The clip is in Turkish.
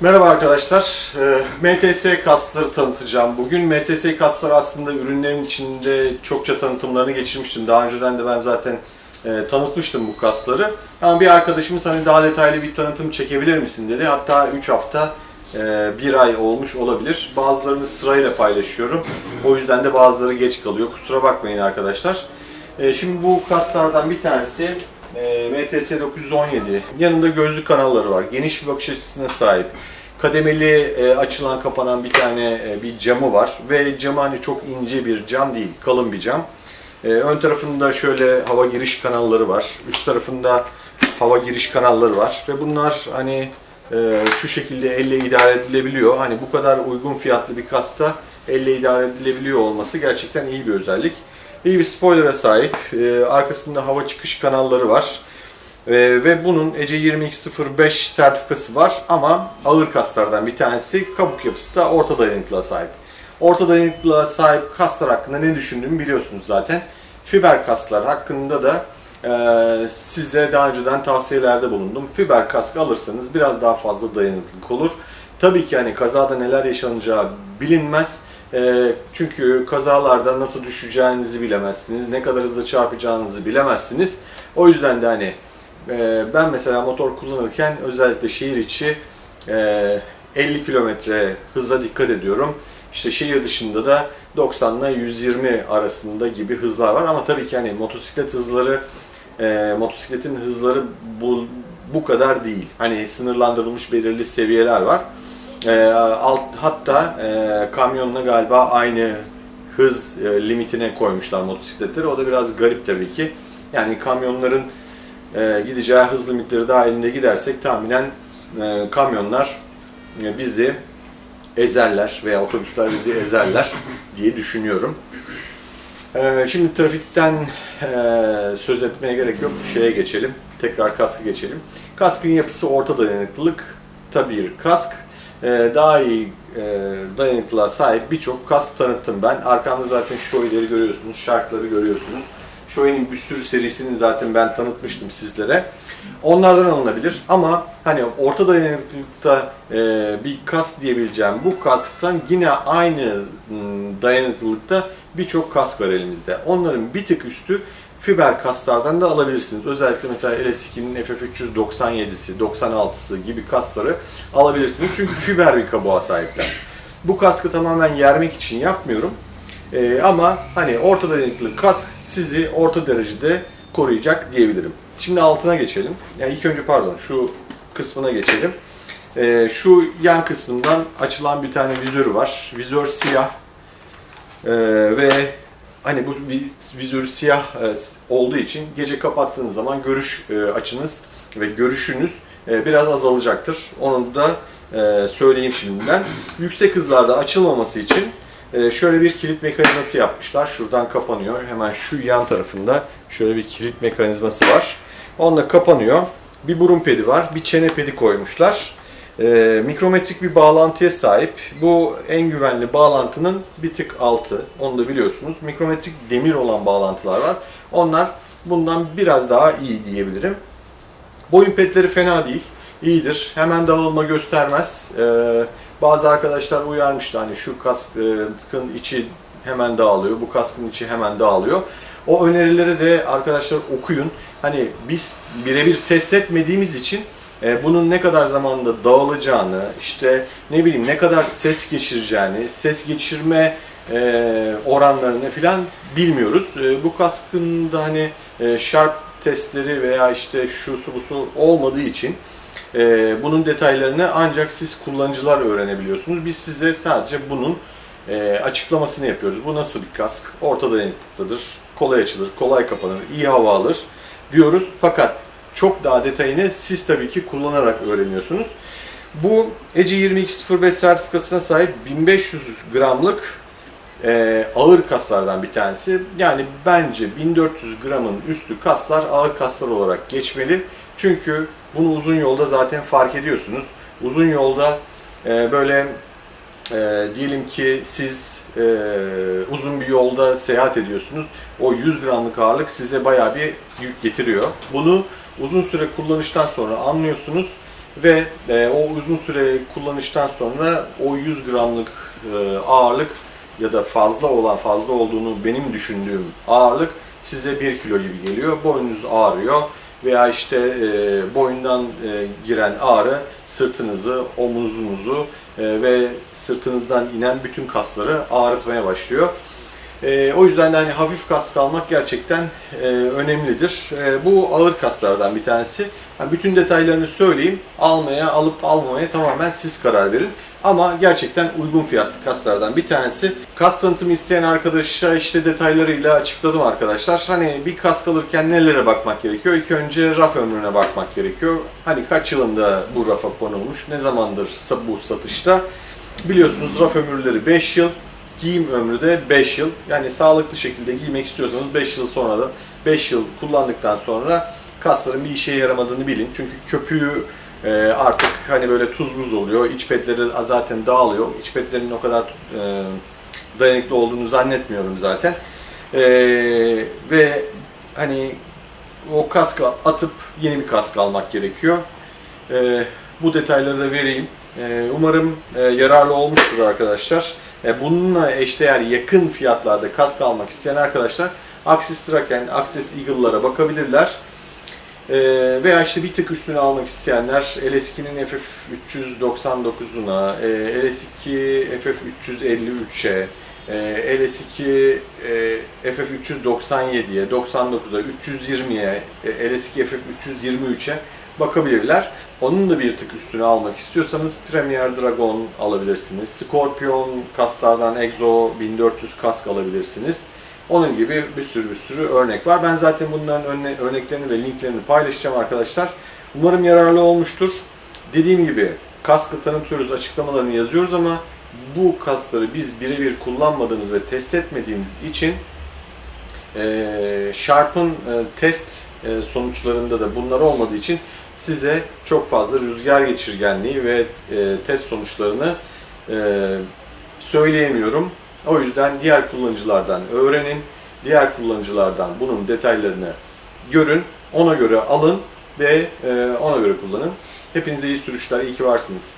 Merhaba arkadaşlar. Ee, MTS kasları tanıtacağım. Bugün MTS kasları aslında ürünlerin içinde çokça tanıtımlarını geçirmiştim. Daha önceden de ben zaten e, tanıtmıştım bu kasları. Ama bir arkadaşımız hani daha detaylı bir tanıtım çekebilir misin dedi. Hatta 3 hafta, 1 ay olmuş olabilir. Bazılarını sırayla paylaşıyorum. O yüzden de bazıları geç kalıyor. Kusura bakmayın arkadaşlar. E, Şimdi bu kaslardan bir tanesi e, MTS 917. Yanında gözlük kanalları var. Geniş bir bakış açısına sahip. Kademeli e, açılan kapanan bir tane e, bir camı var ve camı hani çok ince bir cam değil, kalın bir cam. E, ön tarafında şöyle hava giriş kanalları var. Üst tarafında hava giriş kanalları var ve bunlar hani e, şu şekilde elle idare edilebiliyor. Hani bu kadar uygun fiyatlı bir kasta elle idare edilebiliyor olması gerçekten iyi bir özellik. İyi bir spoiler'a sahip. E, arkasında hava çıkış kanalları var. E, ve bunun ECE 2205 sertifikası var ama ağır kaslardan bir tanesi kabuk yapısı da orta dayanıklılığa sahip. Orta dayanıklılığa sahip kaslar hakkında ne düşündüğümü biliyorsunuz zaten. Fiber kaslar hakkında da e, size daha önceden tavsiyelerde bulundum. Fiber kask alırsanız biraz daha fazla dayanıklılık olur. Tabii ki hani kazada neler yaşanacağı bilinmez. E, çünkü kazalarda nasıl düşeceğinizi bilemezsiniz, ne kadar hızlı çarpacağınızı bilemezsiniz. O yüzden de hani e, ben mesela motor kullanırken özellikle şehir içi e, 50 kilometre hıza dikkat ediyorum. İşte şehir dışında da 90 ile 120 arasında gibi hızlar var ama tabii ki hani motosiklet hızları e, motosikletin hızları bu bu kadar değil. Hani sınırlandırılmış belirli seviyeler var. E, alt, hatta e, kamyonla galiba aynı hız e, limitine koymuşlar motosikletleri. O da biraz garip tabii ki. Yani kamyonların e, gideceği hız limitleri dahilinde gidersek tahminen e, kamyonlar e, bizi ezerler veya otobüsler bizi ezerler diye düşünüyorum. E, şimdi trafikten e, söz etmeye gerek yok. Şeye geçelim. Tekrar kaskı geçelim. Kaskın yapısı orta dayanıklılık tabii bir kask. E, daha iyi e, dayanıklılığa sahip birçok kask tanıttım ben. Arkamda zaten Shoei'leri görüyorsunuz, Shark'ları görüyorsunuz. Shoei'nin bir sürü serisini zaten ben tanıtmıştım sizlere. Onlardan alınabilir ama hani orta dayanıklılıkta e, bir kask diyebileceğim bu kasktan yine aynı m, dayanıklılıkta birçok kask var elimizde. Onların bir tık üstü fiber kaslardan da alabilirsiniz. Özellikle mesela LS2'nin FF397'si, 96'sı gibi kasları alabilirsiniz. Çünkü fiber bir kabuğa sahipler. Bu kaskı tamamen yermek için yapmıyorum. Ee, ama hani orta dayanıklı kask sizi orta derecede koruyacak diyebilirim. Şimdi altına geçelim. Yani ilk önce pardon şu kısmına geçelim. Ee, şu yan kısmından açılan bir tane vizörü var. Vizör siyah. Ee, ve hani bu vi- vizör siyah e, olduğu için gece kapattığınız zaman görüş e, açınız ve görüşünüz e, biraz azalacaktır. Onu da söyleyeyim şimdiden. Yüksek hızlarda açılmaması için şöyle bir kilit mekanizması yapmışlar. Şuradan kapanıyor. Hemen şu yan tarafında şöyle bir kilit mekanizması var. Onunla kapanıyor. Bir burun pedi var. Bir çene pedi koymuşlar. E, mikrometrik bir bağlantıya sahip. Bu en güvenli bağlantının bir tık altı. Onu da biliyorsunuz. Mikrometrik demir olan bağlantılar var. Onlar bundan biraz daha iyi diyebilirim. Boyun petleri fena değil. İyidir. Hemen dağılma göstermez. Ee, bazı arkadaşlar uyarmıştı hani şu kaskın içi hemen dağılıyor, bu kaskın içi hemen dağılıyor. O önerileri de arkadaşlar okuyun. Hani biz birebir test etmediğimiz için e, bunun ne kadar zamanda dağılacağını, işte ne bileyim ne kadar ses geçireceğini, ses geçirme e, oranlarını filan bilmiyoruz. E, bu kaskın da hani sharp testleri veya işte şu su bu su olmadığı için bunun detaylarını ancak siz kullanıcılar öğrenebiliyorsunuz. Biz size sadece bunun açıklamasını yapıyoruz. Bu nasıl bir kask? Orta dayanıklıdır, kolay açılır, kolay kapanır, iyi hava alır diyoruz. Fakat çok daha detayını siz tabii ki kullanarak öğreniyorsunuz. Bu ECE 2205 sertifikasına sahip 1500 gramlık e, ağır kaslardan bir tanesi. Yani bence 1400 gramın üstü kaslar ağır kaslar olarak geçmeli. Çünkü bunu uzun yolda zaten fark ediyorsunuz. Uzun yolda e, böyle e, diyelim ki siz e, uzun bir yolda seyahat ediyorsunuz. O 100 gramlık ağırlık size bayağı bir yük getiriyor. Bunu uzun süre kullanıştan sonra anlıyorsunuz ve e, o uzun süre kullanıştan sonra o 100 gramlık e, ağırlık ya da fazla olan fazla olduğunu benim düşündüğüm ağırlık size 1 kilo gibi geliyor. Boynunuz ağrıyor veya işte e, boyundan e, giren ağrı sırtınızı, omuzunuzu e, ve sırtınızdan inen bütün kasları ağrıtmaya başlıyor. E, o yüzden de hani hafif kask almak gerçekten e, önemlidir. E, bu ağır kaslardan bir tanesi. Yani bütün detaylarını söyleyeyim. Almaya, alıp almamaya tamamen siz karar verin. Ama gerçekten uygun fiyatlı kaslardan bir tanesi. Kas tanıtımı isteyen arkadaşa işte detaylarıyla açıkladım arkadaşlar. Hani bir kask alırken nelere bakmak gerekiyor? İlk önce raf ömrüne bakmak gerekiyor. Hani kaç yılında bu rafa konulmuş, ne zamandır bu satışta? Biliyorsunuz raf ömürleri 5 yıl, giyim ömrü de 5 yıl. Yani sağlıklı şekilde giymek istiyorsanız 5 yıl sonra da 5 yıl kullandıktan sonra kasların bir işe yaramadığını bilin. Çünkü köpüğü e, artık hani böyle tuz buz oluyor. İç petleri zaten dağılıyor. İç petlerin o kadar e, dayanıklı olduğunu zannetmiyorum zaten. E, ve hani o kaskı atıp yeni bir kask almak gerekiyor. Bu detayları da vereyim. Umarım yararlı olmuştur arkadaşlar. E, bununla eşdeğer yakın fiyatlarda kask almak isteyen arkadaşlar Axis Traken, Axis Eagle'lara bakabilirler. E, veya işte bir tık üstüne almak isteyenler LS2'nin FF399'una, e, LS2 FF353'e, e, LS2 e, FF397'ye, 99'a, 320'ye, e, LS2 FF323'e bakabilirler. Onun da bir tık üstüne almak istiyorsanız Premier Dragon alabilirsiniz. Scorpion kaslardan Exo 1400 kask alabilirsiniz. Onun gibi bir sürü bir sürü örnek var. Ben zaten bunların örne- örneklerini ve linklerini paylaşacağım arkadaşlar. Umarım yararlı olmuştur. Dediğim gibi kaskı tanıtıyoruz, açıklamalarını yazıyoruz ama bu kasları biz birebir kullanmadığımız ve test etmediğimiz için e, Sharp'ın e, test e, sonuçlarında da bunlar olmadığı için size çok fazla rüzgar geçirgenliği ve e, test sonuçlarını e, söyleyemiyorum. O yüzden diğer kullanıcılardan öğrenin, diğer kullanıcılardan bunun detaylarını görün, ona göre alın ve e, ona göre kullanın. Hepinize iyi sürüşler, iyi ki varsınız.